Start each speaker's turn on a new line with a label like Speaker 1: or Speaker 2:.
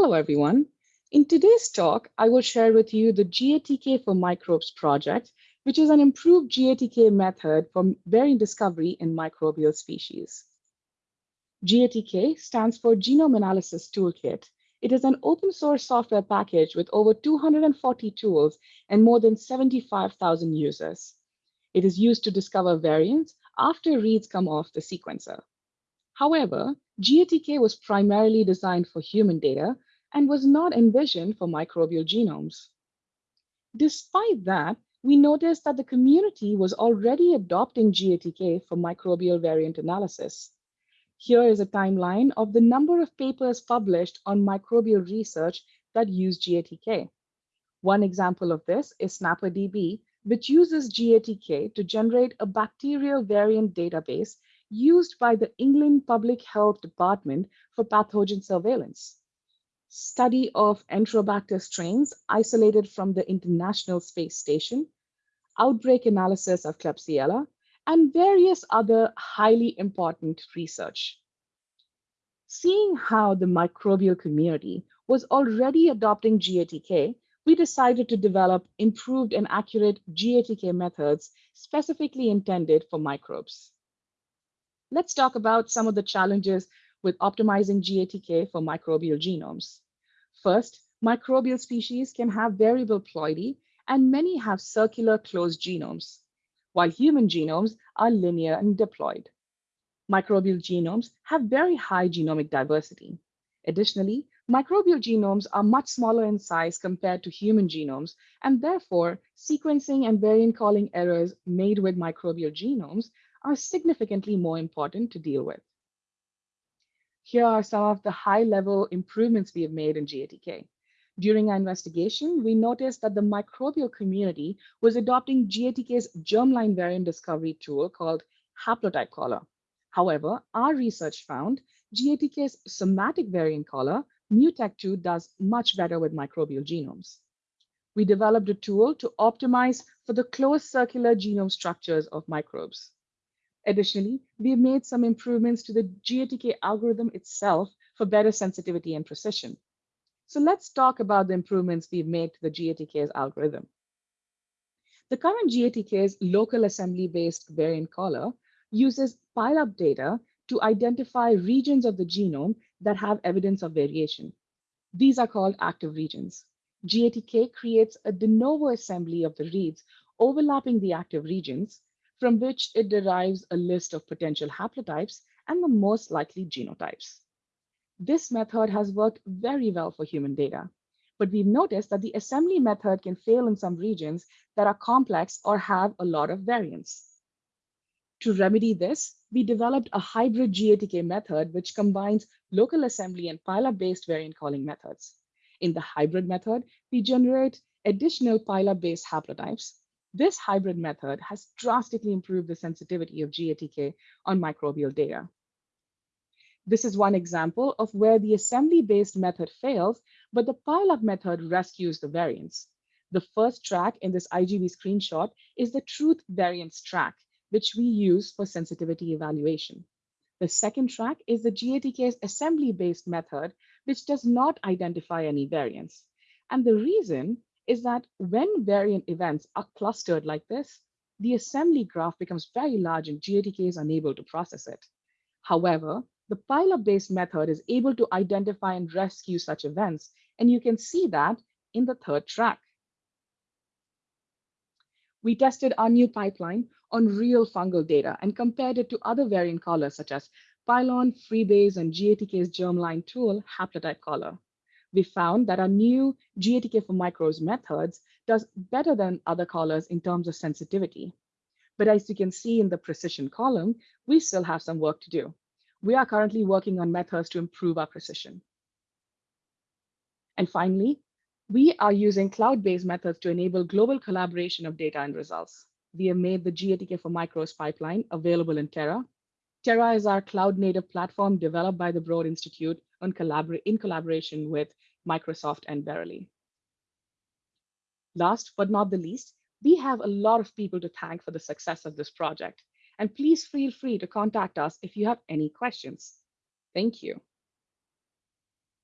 Speaker 1: Hello, everyone. In today's talk, I will share with you the GATK for Microbes project, which is an improved GATK method for variant discovery in microbial species. GATK stands for Genome Analysis Toolkit. It is an open source software package with over 240 tools and more than 75,000 users. It is used to discover variants after reads come off the sequencer. However, GATK was primarily designed for human data and was not envisioned for microbial genomes. Despite that, we noticed that the community was already adopting GATK for microbial variant analysis. Here is a timeline of the number of papers published on microbial research that use GATK. One example of this is SnapperDB, which uses GATK to generate a bacterial variant database used by the England Public Health Department for pathogen surveillance. Study of Enterobacter strains isolated from the International Space Station, outbreak analysis of Klebsiella, and various other highly important research. Seeing how the microbial community was already adopting GATK, we decided to develop improved and accurate GATK methods specifically intended for microbes. Let's talk about some of the challenges with optimizing GATK for microbial genomes. First, microbial species can have variable ploidy, and many have circular closed genomes while human genomes are linear and diploid. Microbial genomes have very high genomic diversity. Additionally, microbial genomes are much smaller in size compared to human genomes, and therefore sequencing and variant calling errors made with microbial genomes are significantly more important to deal with. Here are some of the high-level improvements we have made in GATK. During our investigation, we noticed that the microbial community was adopting GATK's germline variant discovery tool called Haplotype Caller. However, our research found GATK's somatic variant caller, Mutect2, does much better with microbial genomes. We developed a tool to optimize for the closed circular genome structures of microbes. Additionally, we have made some improvements to the GATK algorithm itself for better sensitivity and precision. So let's talk about the improvements we've made to the GATK's algorithm. The current GATK's local assembly-based variant caller uses pile-up data to identify regions of the genome that have evidence of variation. These are called active regions. GATK creates a de novo assembly of the reads overlapping the active regions, from which it derives a list of potential haplotypes and the most likely genotypes. This method has worked very well for human data, but we've noticed that the assembly method can fail in some regions that are complex or have a lot of variance. To remedy this, we developed a hybrid GATK method which combines local assembly and pile-up-based variant calling methods. In the hybrid method, we generate additional pile-up-based haplotypes. This hybrid method has drastically improved the sensitivity of GATK on microbial data. This is one example of where the assembly-based method fails, but the pile-up method rescues the variance. The first track in this IGV screenshot is the truth variance track, which we use for sensitivity evaluation. The second track is the GATK's assembly-based method, which does not identify any variance. And the reason is that when variant events are clustered like this, the assembly graph becomes very large and GATK is unable to process it. However, the pile-up-based method is able to identify and rescue such events, and you can see that in the third track. We tested our new pipeline on real fungal data and compared it to other variant callers such as Pilon, FreeBayes, and GATK's germline tool, Haplotype Caller. We found that our new GATK for micros methods does better than other callers in terms of sensitivity. But as you can see in the precision column, we still have some work to do we are currently working on methods to improve our precision. And finally, we are using cloud-based methods to enable global collaboration of data and results. We have made the GATK for Micros pipeline available in Terra. Terra is our cloud-native platform developed by the Broad Institute in collaboration with Microsoft and Verily. Last but not the least, we have a lot of people to thank for the success of this project. And please feel free to contact us if you have any questions. Thank you.